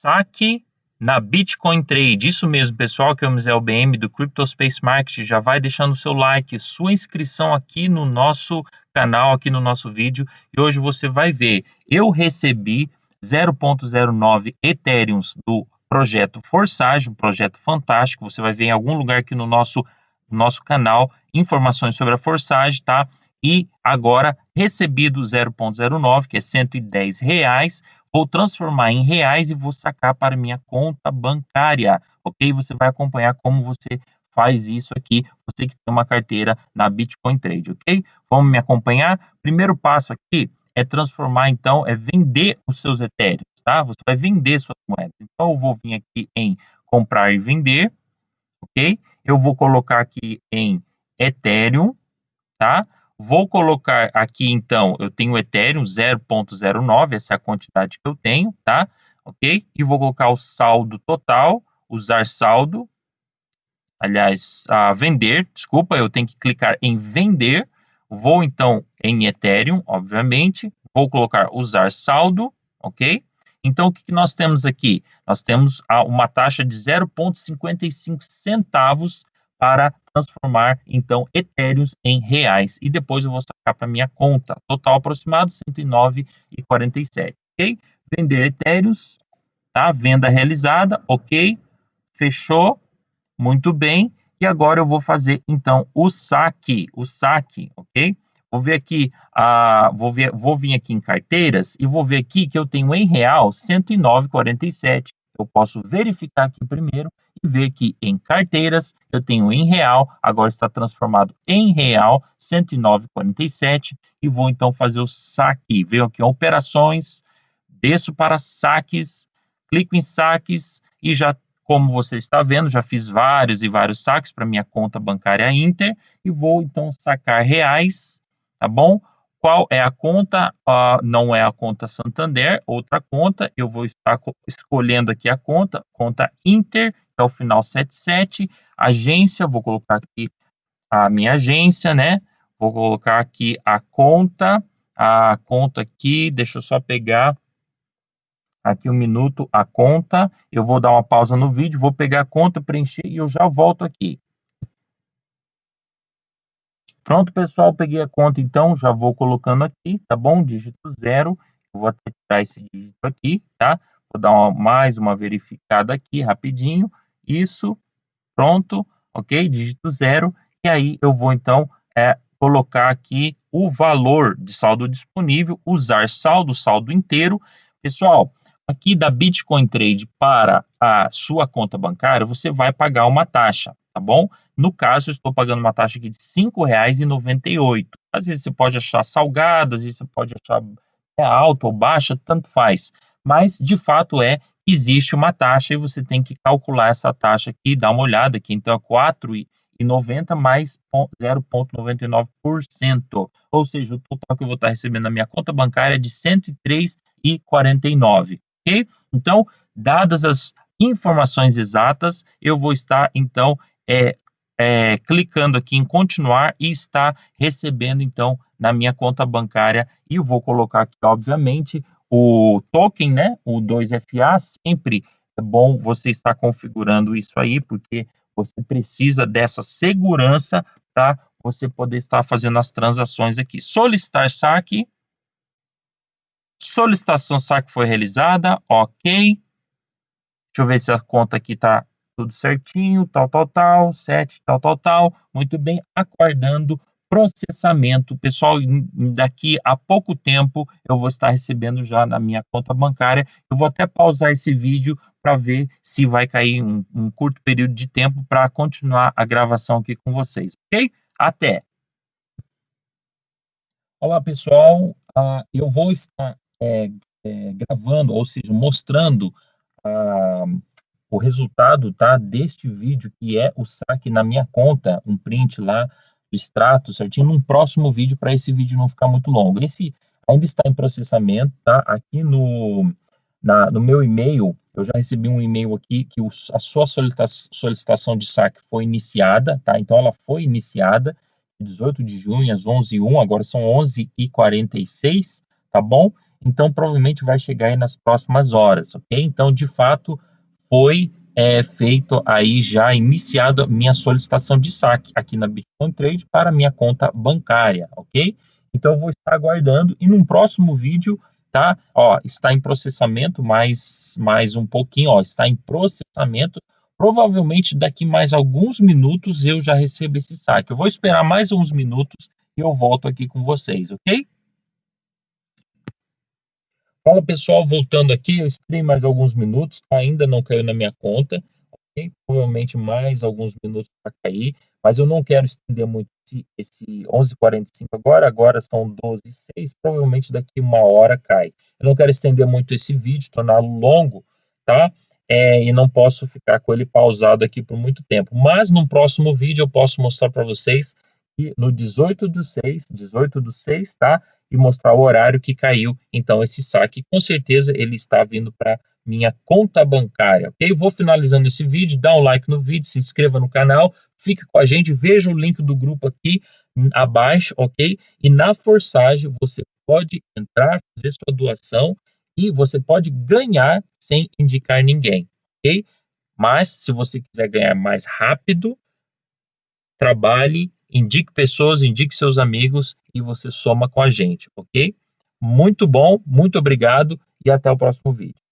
saque na Bitcoin Trade. Isso mesmo, pessoal, que é o Misel BM do Cryptospace Market. Já vai deixando seu like, sua inscrição aqui no nosso canal, aqui no nosso vídeo. E hoje você vai ver, eu recebi 0.09 Ethereum do projeto Forsage, um projeto fantástico. Você vai ver em algum lugar aqui no nosso, nosso canal informações sobre a Forsage, tá? E agora, recebido 0.09, que é 110 reais, vou transformar em reais e vou sacar para minha conta bancária, ok? Você vai acompanhar como você faz isso aqui, você que tem uma carteira na Bitcoin Trade, ok? Vamos me acompanhar? Primeiro passo aqui é transformar, então, é vender os seus etéreos, tá? Você vai vender suas moedas. Então, eu vou vir aqui em comprar e vender, ok? Eu vou colocar aqui em Ethereum, tá? Vou colocar aqui, então, eu tenho Ethereum 0.09, essa é a quantidade que eu tenho, tá? Ok? E vou colocar o saldo total, usar saldo, aliás, a vender, desculpa, eu tenho que clicar em vender, vou então em Ethereum, obviamente, vou colocar usar saldo, ok? Então, o que nós temos aqui? Nós temos uma taxa de 0,55 centavos para transformar, então, etéreos em reais. E depois eu vou sacar para minha conta. Total aproximado, 109,47, ok? Vender etéreos, tá? Venda realizada, ok? Fechou, muito bem. E agora eu vou fazer, então, o saque, o saque, ok? Vou ver aqui, uh, vou, ver, vou vir aqui em carteiras e vou ver aqui que eu tenho em real 109,47. Eu posso verificar aqui primeiro e ver que em carteiras eu tenho em real, agora está transformado em real 109,47 e vou então fazer o saque. Venho aqui operações, desço para saques, clico em saques e já como você está vendo, já fiz vários e vários saques para minha conta bancária Inter e vou então sacar reais, tá bom? Qual é a conta? Uh, não é a conta Santander, outra conta. Eu vou estar escolhendo aqui a conta, conta Inter, é o final 77, agência, vou colocar aqui a minha agência, né? Vou colocar aqui a conta, a conta aqui, deixa eu só pegar aqui um minuto a conta, eu vou dar uma pausa no vídeo, vou pegar a conta, preencher e eu já volto aqui. Pronto, pessoal, peguei a conta, então, já vou colocando aqui, tá bom? Dígito zero, eu vou até tirar esse dígito aqui, tá? Vou dar uma, mais uma verificada aqui, rapidinho, isso, pronto, ok? Dígito zero, e aí eu vou então é, colocar aqui o valor de saldo disponível, usar saldo, saldo inteiro. Pessoal, aqui da Bitcoin Trade para a sua conta bancária, você vai pagar uma taxa, tá bom? No caso, eu estou pagando uma taxa aqui de R$ 5,98. Às vezes você pode achar salgada, às vezes você pode achar é alta ou baixa, tanto faz. Mas, de fato, é existe uma taxa e você tem que calcular essa taxa aqui, dá uma olhada aqui, então é 4,90 mais 0,99%, ou seja, o total que eu vou estar recebendo na minha conta bancária é de 103,49, ok? Então, dadas as informações exatas, eu vou estar, então, é, é, clicando aqui em continuar e está recebendo, então, na minha conta bancária, e eu vou colocar aqui, obviamente, o token, né, o 2FA, sempre é bom você estar configurando isso aí, porque você precisa dessa segurança para você poder estar fazendo as transações aqui. Solicitar saque. Solicitação saque foi realizada, ok. Deixa eu ver se a conta aqui está tudo certinho, tal, tal, tal, 7, tal, tal, tal. Muito bem, aguardando processamento. Pessoal, daqui a pouco tempo eu vou estar recebendo já na minha conta bancária. Eu vou até pausar esse vídeo para ver se vai cair um, um curto período de tempo para continuar a gravação aqui com vocês, ok? Até! Olá, pessoal. Uh, eu vou estar é, é, gravando, ou seja, mostrando uh, o resultado tá, deste vídeo, que é o saque na minha conta, um print lá extrato certinho num próximo vídeo para esse vídeo não ficar muito longo. Esse ainda está em processamento, tá? Aqui no, na, no meu e-mail, eu já recebi um e-mail aqui que o, a sua solicitação de saque foi iniciada, tá? Então ela foi iniciada 18 de junho às 11h01, agora são 11h46, tá bom? Então, provavelmente vai chegar aí nas próximas horas, ok? Então, de fato, foi é, feito aí já iniciado minha solicitação de saque aqui na Bitcoin Trade para minha conta bancária, ok? Então, vou estar aguardando e num próximo vídeo, tá? Ó, está em processamento, mais, mais um pouquinho, ó, está em processamento. Provavelmente daqui mais alguns minutos eu já recebo esse saque. Eu vou esperar mais uns minutos e eu volto aqui com vocês, ok? Fala pessoal, voltando aqui, eu esperei mais alguns minutos, ainda não caiu na minha conta, ok? Provavelmente mais alguns minutos para cair, mas eu não quero estender muito esse, esse 11h45 agora, agora são 12h06, provavelmente daqui uma hora cai. Eu não quero estender muito esse vídeo, torná-lo longo, tá? É, e não posso ficar com ele pausado aqui por muito tempo. Mas no próximo vídeo eu posso mostrar para vocês que no 18 do 6, 18 do 6, tá? E mostrar o horário que caiu então esse saque. Com certeza ele está vindo para minha conta bancária, ok? Vou finalizando esse vídeo, dá um like no vídeo, se inscreva no canal, fique com a gente, veja o link do grupo aqui abaixo, ok? E na Forsage você pode entrar, fazer sua doação e você pode ganhar sem indicar ninguém, ok? Mas se você quiser ganhar mais rápido, trabalhe indique pessoas, indique seus amigos e você soma com a gente, ok? Muito bom, muito obrigado e até o próximo vídeo.